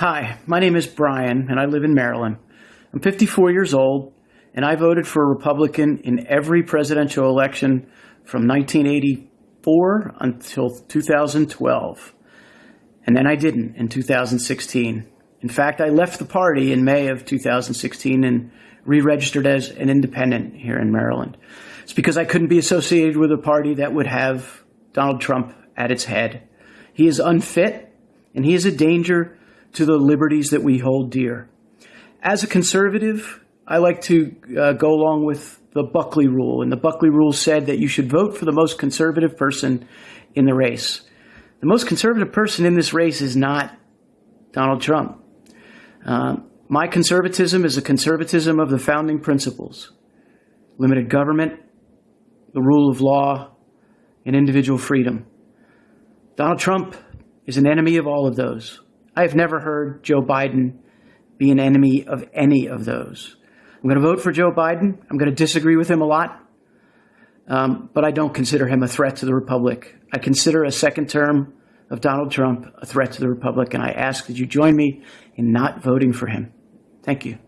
Hi, my name is Brian, and I live in Maryland. I'm 54 years old, and I voted for a Republican in every presidential election from 1984 until 2012. And then I didn't in 2016. In fact, I left the party in May of 2016 and re-registered as an independent here in Maryland. It's because I couldn't be associated with a party that would have Donald Trump at its head. He is unfit, and he is a danger to the liberties that we hold dear. As a conservative, I like to uh, go along with the Buckley rule, and the Buckley rule said that you should vote for the most conservative person in the race. The most conservative person in this race is not Donald Trump. Uh, my conservatism is a conservatism of the founding principles limited government, the rule of law, and individual freedom. Donald Trump is an enemy of all of those. I have never heard Joe Biden be an enemy of any of those. I'm going to vote for Joe Biden. I'm going to disagree with him a lot, um, but I don't consider him a threat to the Republic. I consider a second term of Donald Trump a threat to the Republic, and I ask that you join me in not voting for him. Thank you.